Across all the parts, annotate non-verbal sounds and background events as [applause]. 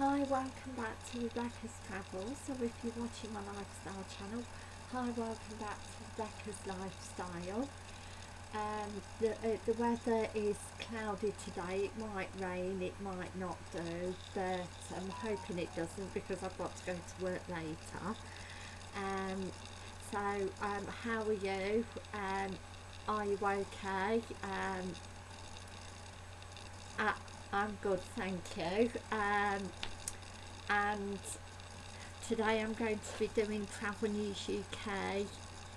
Hi, welcome back to Rebecca's Travels. So if you're watching my lifestyle channel, hi, welcome back to Rebecca's Lifestyle. Um, the, uh, the weather is cloudy today, it might rain, it might not do, but I'm hoping it doesn't because I've got to go to work later. Um, so, um, how are you? Um, are you okay? Um, uh, I'm good, thank you. Um, and today I'm going to be doing Travel News UK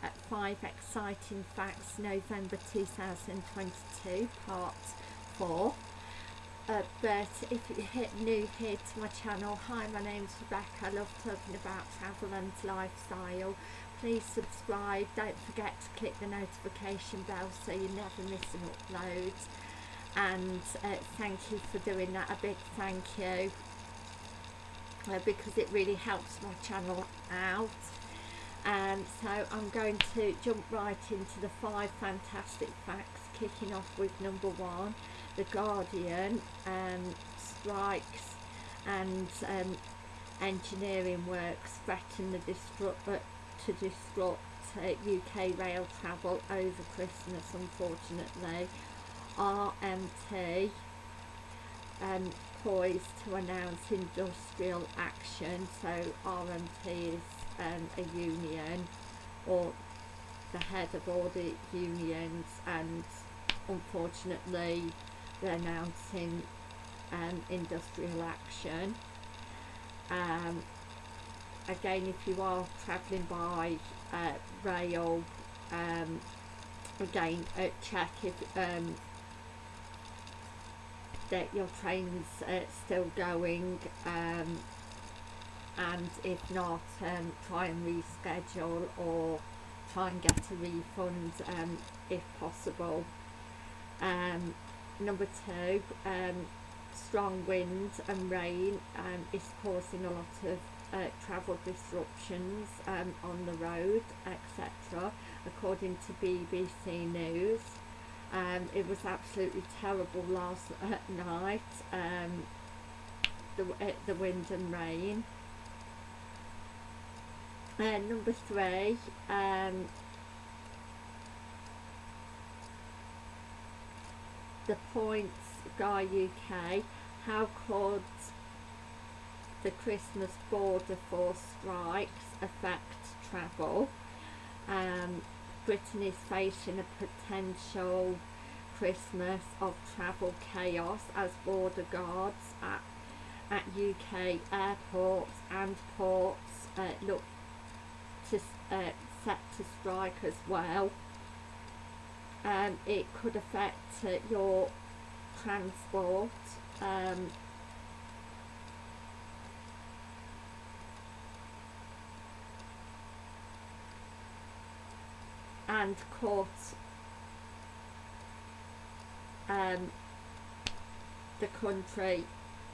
at 5 Exciting Facts November 2022 part 4. Uh, but if you're new here to my channel, hi my name's Rebecca, I love talking about travel and lifestyle. Please subscribe, don't forget to click the notification bell so you never miss an upload and uh, thank you for doing that a big thank you uh, because it really helps my channel out. And so I'm going to jump right into the five fantastic facts kicking off with number one the Guardian um, strikes and um, engineering works threaten the disrupt, uh, to disrupt uh, UK rail travel over Christmas unfortunately. RMT um, poised to announce industrial action. So RMT is um, a union or the head of all the unions and unfortunately they're announcing um, industrial action. Um, again if you are travelling by uh, rail um, again uh, check if um, that your train's uh, still going um, and if not um, try and reschedule or try and get a refund um, if possible. Um, number two um, strong wind and rain um, is causing a lot of uh, travel disruptions um, on the road etc according to BBC News um, it was absolutely terrible last [laughs] night um, the, uh, the wind and rain. Uh, number three um, the points guy UK how could the Christmas border force strikes affect travel? Um, Britain is facing a potential Christmas of travel chaos as border guards at, at UK airports and ports uh, look to uh, set to strike as well. Um, it could affect uh, your transport um, and caught um, the country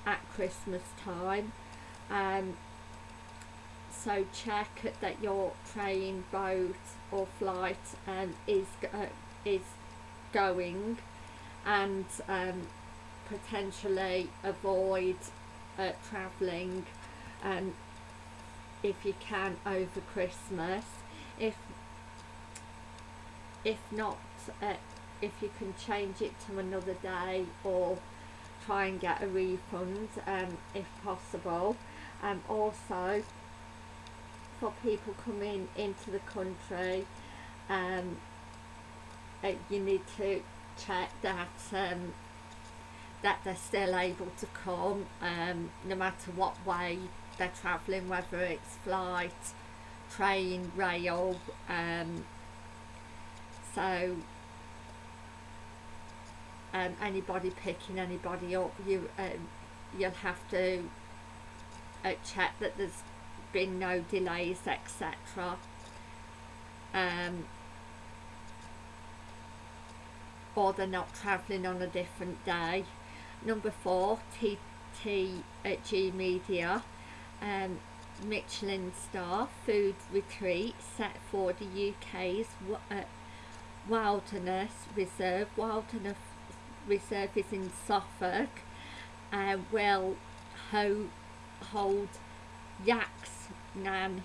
at Christmas time. Um, so check that your train, boat or flight um, is, uh, is going and um, potentially avoid uh, travelling um, if you can over Christmas. If if not uh, if you can change it to another day or try and get a refund um, if possible. Um, also for people coming into the country um, uh, you need to check that um, that they're still able to come um, no matter what way they're travelling whether it's flight train rail um, so um, anybody picking anybody up you um, you'll have to uh, check that there's been no delays etc um, or they're not travelling on a different day. Number four TTG Media. Um, Michelin star food retreat set for the UK's uh, Wilderness Reserve. Wilderness Reserve is in Suffolk. Uh, will ho hold Yaks Nan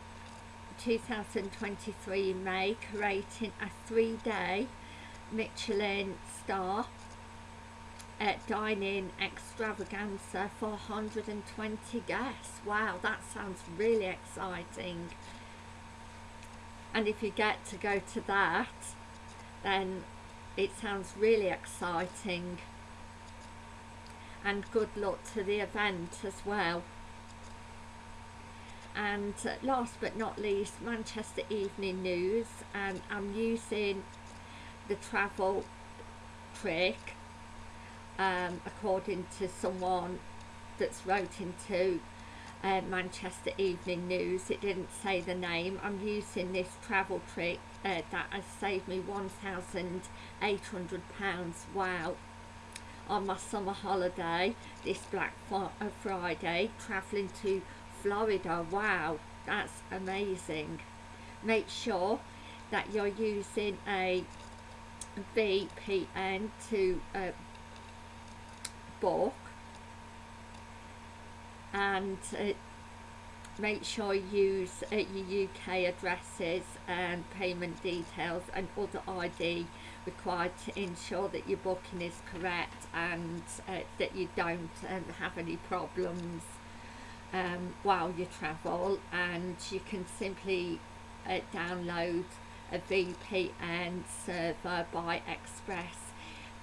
2023 in May, creating a three-day Michelin star uh, dining extravaganza for 120 guests. Wow, that sounds really exciting. And if you get to go to that, then it sounds really exciting. And good luck to the event as well. And uh, last but not least, Manchester Evening News, and I'm using the travel trick um, according to someone that's wrote into uh, Manchester Evening News. It didn't say the name. I'm using this travel trick uh, that has saved me £1,800. Wow. On my summer holiday this Black uh, Friday, travelling to Florida. Wow, that's amazing. Make sure that you're using a VPN to uh, book and uh, make sure you use uh, your UK addresses and payment details and other ID required to ensure that your booking is correct and uh, that you don't um, have any problems um, while you travel. And you can simply uh, download a VPN server by Express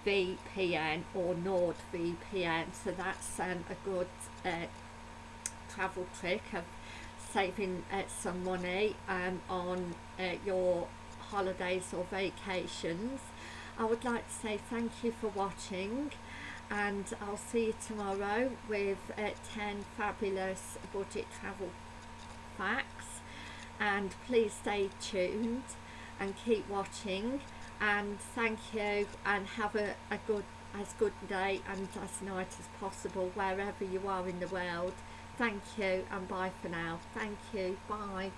VPN or NordVPN so that's um, a good uh, travel trick of saving uh, some money um, on uh, your holidays or vacations. I would like to say thank you for watching and I'll see you tomorrow with uh, 10 fabulous budget travel facts. And please stay tuned and keep watching and thank you and have a, a good as good day and as night as possible wherever you are in the world thank you and bye for now. Thank you bye